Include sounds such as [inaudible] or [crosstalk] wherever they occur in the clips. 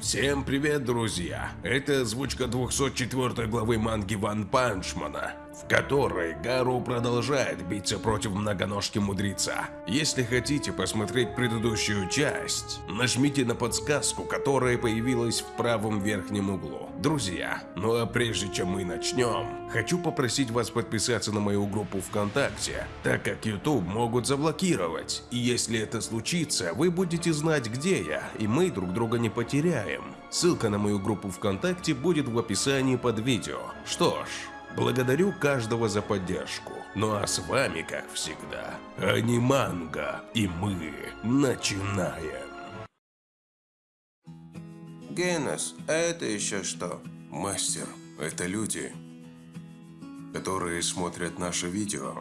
Всем привет, друзья! Это озвучка 204 главы манги Ван Панчмана, в которой Гару продолжает биться против многоножки мудреца. Если хотите посмотреть предыдущую часть, нажмите на подсказку, которая появилась в правом верхнем углу. Друзья, ну а прежде чем мы начнем, хочу попросить вас подписаться на мою группу ВКонтакте, так как YouTube могут заблокировать, и если это случится, вы будете знать где я, и мы друг друга не потеряем. Ссылка на мою группу ВКонтакте будет в описании под видео. Что ж, благодарю каждого за поддержку. Ну а с вами, как всегда, Аниманга, и мы начинаем. Генос, а это еще что? Мастер, это люди, которые смотрят наше видео,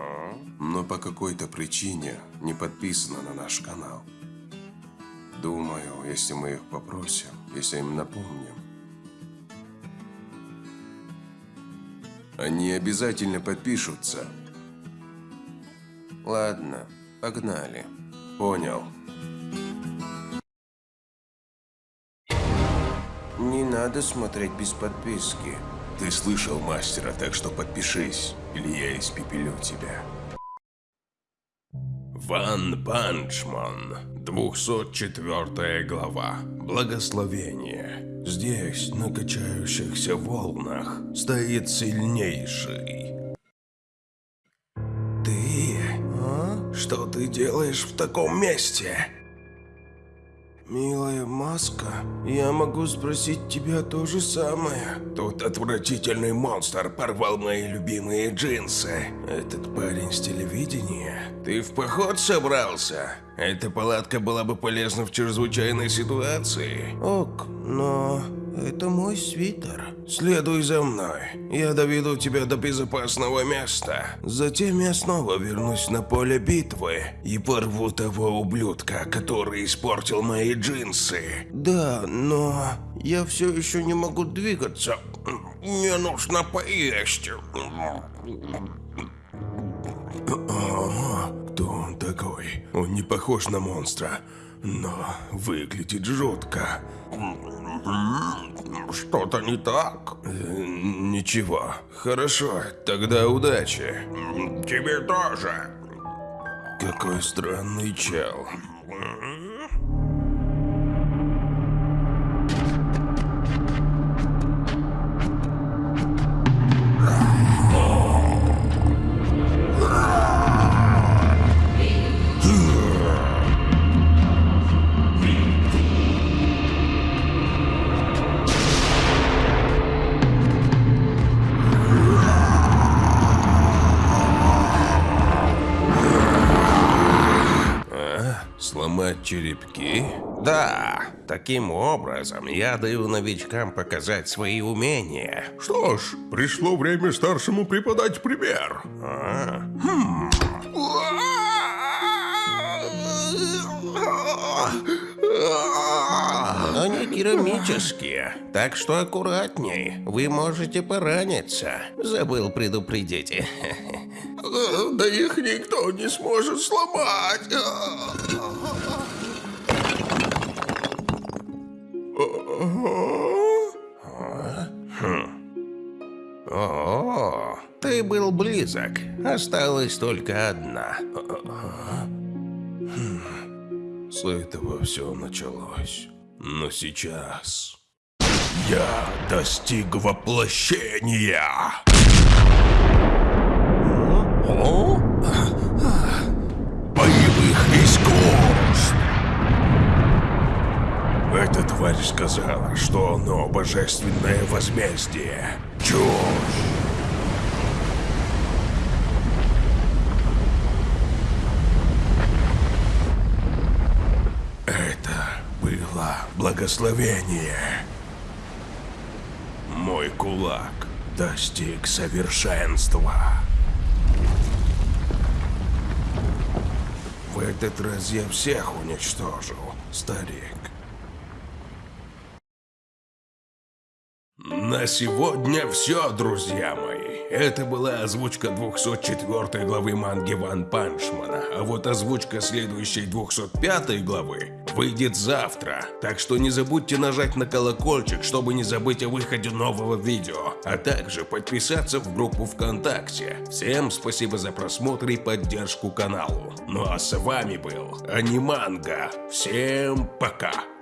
но по какой-то причине не подписаны на наш канал. Думаю, если мы их попросим, если им напомним, они обязательно подпишутся. Ладно, погнали. Понял. Не надо смотреть без подписки. Ты слышал мастера, так что подпишись, или я испепелю тебя. One Punch Man, 204 глава. Благословение. Здесь, на качающихся волнах, стоит сильнейший. Ты? А? Что ты делаешь в таком месте? Милая маска, я могу спросить тебя то же самое. Тут отвратительный монстр порвал мои любимые джинсы. Этот парень с телевидения. Ты в поход собрался? Эта палатка была бы полезна в чрезвычайной ситуации. Ок, но это мой свитер. Следуй за мной. Я доведу тебя до безопасного места. Затем я снова вернусь на поле битвы и порву того ублюдка, который испортил мои джинсы. Да, но я все еще не могу двигаться. Мне нужно поесть. Кто он такой? Он не похож на монстра, но выглядит жутко. Что-то не так? Э, Ничего. Хорошо, тогда удачи. Тебе тоже. Какой странный чел. Сломать черепки? Да, таким образом я даю новичкам показать свои умения. Что ж, пришло время старшему преподать пример. А? Хм. Они керамические, так что аккуратней. Вы можете пораниться. Забыл предупредить. [laughs] Да их никто не сможет сломать. О, ты был близок. Осталась только одна. С этого все началось. Но сейчас я достиг воплощения. Боевых искусств. Эта тварь сказала, что оно божественное возмездие. Чушь. Это было благословение. Мой кулак достиг совершенства. В этот раз я всех уничтожил, старик. На сегодня все, друзья мои. Это была озвучка 204 главы манги Ван Панчмана, а вот озвучка следующей 205 главы выйдет завтра, так что не забудьте нажать на колокольчик, чтобы не забыть о выходе нового видео, а также подписаться в группу ВКонтакте. Всем спасибо за просмотр и поддержку каналу. Ну а с вами был Аниманга. Всем пока!